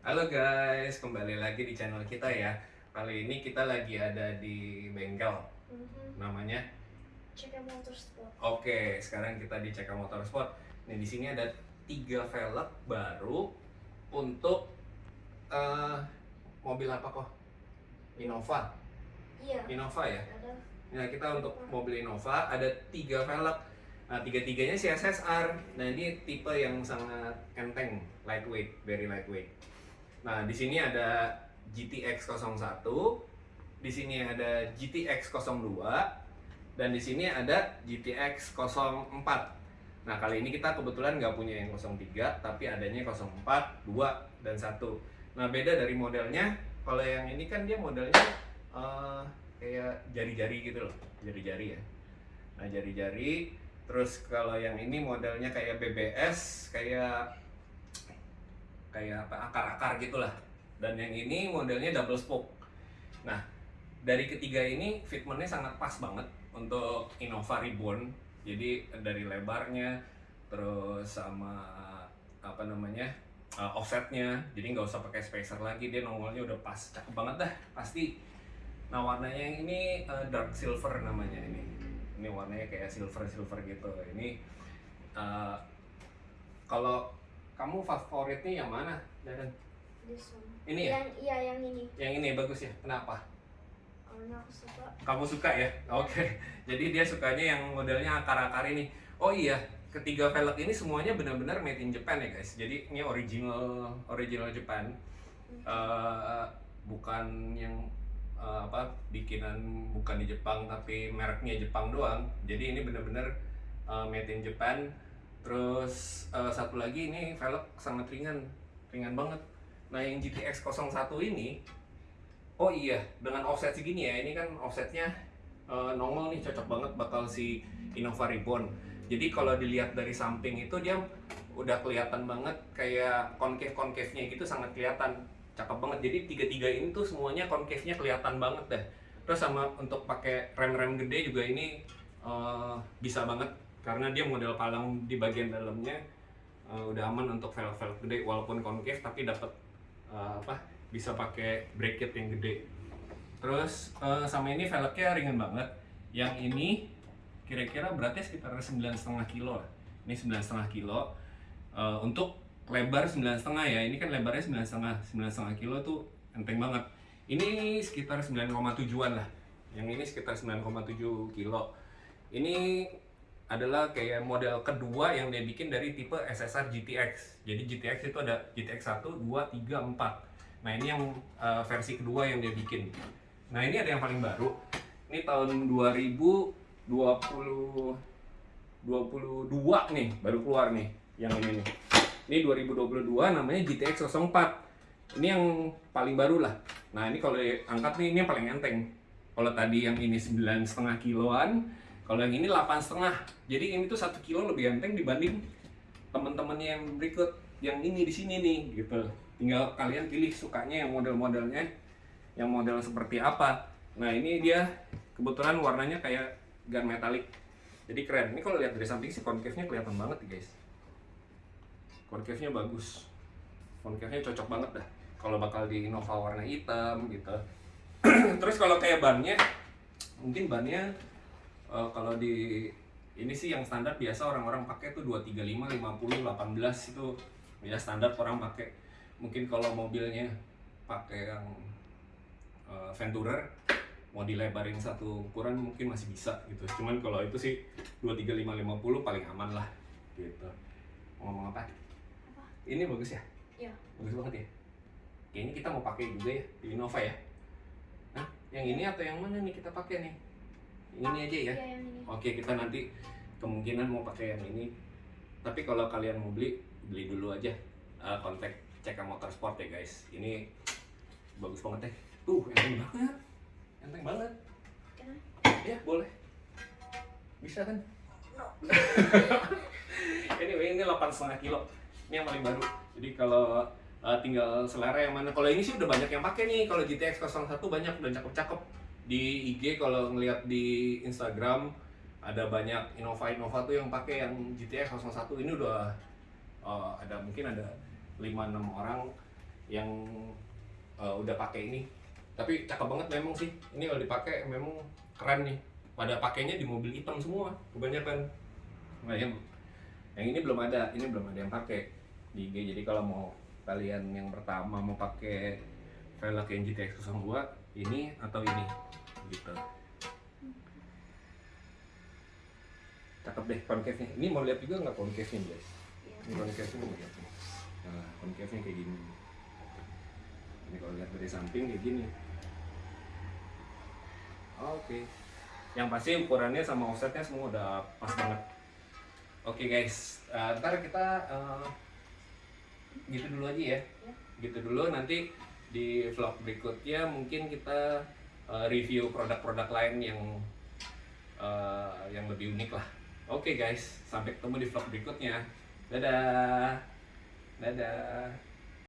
Halo guys, kembali lagi di channel kita ya. Kali ini kita lagi ada di bengkel, Mhm. namanya. Out motorsport. Oke, sekarang kita di CK Motorsport. Nih di sini ada tiga velg baru untuk eh, mobil apa kok? Innova. Iya. Innova ya. Ada. Nah kita untuk mobil Innova ada tiga velg. Nah tiga-tiganya sih SSR. Nah ini tipe yang sangat enteng, lightweight, very lightweight. Nah di sini ada GTX 01, di sini ada GTX 02, dan di sini ada GTX 04. Nah kali ini kita kebetulan nggak punya yang 03, tapi adanya 04, 2, dan 1. Nah beda dari modelnya, kalau yang ini kan dia modelnya eh, kayak jari-jari gitu loh, jari-jari ya. Nah jari-jari, terus kalau yang ini modelnya kayak BBS, kayak kayak apa akar-akar gitulah. Dan yang ini modelnya double spoke. Nah dari ketiga ini fitmentnya sangat pas banget untuk Innova Reborn. Jadi dari lebarnya, terus sama apa namanya uh, offsetnya, jadi nggak usah pakai spacer lagi, dia nongolnya udah pas, cakep banget dah pasti. Nah warnanya yang ini uh, dark silver namanya ini, ini warnanya kayak silver silver gitu. Ini uh, kalau kamu favoritnya yang mana, one. Ini ya? Yang iya yang ini. Yang ini bagus ya? Kenapa? Karena aku suka. Kamu suka ya? Oke. Jadi dia sukanya yang modelnya akar-akar ini. Oh iya, ketiga velg ini semuanya benar-benar made in Japan ya guys. Jadi ini original original Japan. Eh, bukan yang eh, apa bikinan bukan di Jepang tapi mereknya Jepang doang. Jadi ini benar-benar eh, made in Japan. Terus eh, satu lagi ini velg sangat ringan, ringan banget. Nah yang GTX 01 ini Oh iya, dengan offset segini ya, ini kan offsetnya eh, normal nih, cocok banget bakal si Innova Reborn. Jadi kalau dilihat dari samping itu dia udah kelihatan banget kayak concave-concave-nya gitu sangat kelihatan. Cakep banget. Jadi tiga-tiga ini tuh semuanya concave-nya kelihatan banget deh. Terus sama untuk pakai rem-rem gede juga ini eh, bisa banget karena dia model palang di bagian dalamnya eh, udah aman untuk velg-velg gede walaupun concave tapi dapat eh, apa bisa pakai bracket yang gede. Terus eh, sama ini velgnya ringan banget. Yang ini kira-kira beratnya sekitar 9,5 kilo. Ini 9,5 kilo. Eh, untuk lebar 9,5 ya. Ini kan lebarnya 9,5. 9,5 kilo tuh enteng banget. Ini sekitar 9,7an lah. Yang ini sekitar 9,7 kilo. Ini adalah kayak model kedua yang dia bikin dari tipe SSR GTX. Jadi GTX itu ada GTX 1, 2, 3, 4. Nah ini yang uh, versi kedua yang dia bikin. Nah ini ada yang paling baru. Ini tahun 2020 22 nih baru keluar nih yang ini nih. Ini 2022 namanya GTX 04. Ini yang paling baru lah. Nah ini kalau diangkat nih ini yang paling enteng. Kalau tadi yang ini 9,5 kiloan, kalau yang ini 8,5. Jadi ini tuh satu kilo lebih enteng dibanding teman-temannya yang berikut yang ini di sini nih gitu tinggal kalian pilih sukanya yang model-modelnya yang model seperti apa nah ini dia kebetulan warnanya kayak gun metalik jadi keren ini kalau lihat dari samping sih concave-nya kelihatan banget guys concave-nya bagus. Concave-nya cocok banget dah. Kalau bakal di Innova warna hitam gitu. Terus kalau kayak bannya mungkin bannya eh, kalau di ini sih yang standar biasa orang-orang pakai tuh 235, 50, 18 itu. Ya standar orang pakai. Mungkin kalau mobilnya pakai yang uh, Venturer mau dilebarin satu ukuran mungkin masih bisa gitu. Cuman kalau itu sih 235 50 paling aman lah gitu. Ngomong apa? Ini bagus ya? Iya. bagus banget ya kayaknya kita mau pakai juga ya di Innova ya Hah? yang ini atau yang mana nih kita pakai nih yang ini aja ya? Iya yang ini. Oke, kita nanti kemungkinan mau pakai yang ini. Tapi kalau kalian mau beli, beli dulu aja. Eh, kontak CK Motorsport ya guys. Ini bagus banget deh. Tuh, enteng banget. Enteng banget. Ya, boleh. Bisa kan? anyway, ini 8,5 kilo. Ini yang paling baru. Jadi kalau eh, tinggal selera yang mana. Kalau ini sih udah banyak yang pakai nih. Kalau GTX 01 banyak, udah cakep-cakep. Di IG kalau ngeliat di Instagram ada banyak Innova Innova tuh yang pakai yang GTX 01 ini udah eh, ada mungkin ada 5-6 orang yang uh, udah pakai ini tapi cakep banget memang sih ini kalau dipakai memang keren nih pada pakainya di mobil hitam semua kebanyakan nah, yang ini belum ada ini belum ada yang pakai di IG jadi kalau mau kalian yang pertama mau pakai velg yang GTX 02 ini atau ini? Gitu. Cakep deh concave nya ini mau lihat juga nggak concave nya guys? Iya. ini concave nya mau lihat nih. Nah concave nya kayak gini. Ini kalau lihat dari samping kayak gini. Oke. Yang pasti ukurannya sama offsetnya semua udah pas banget oke guys. Eh, ntar kita eh, gitu dulu aja ya. Ya. gitu dulu. Nanti di vlog berikutnya mungkin kita eh, review produk-produk lain yang eh, yang lebih unik lah. Oke guys. Sampai ketemu di vlog berikutnya. Dadah. Dadah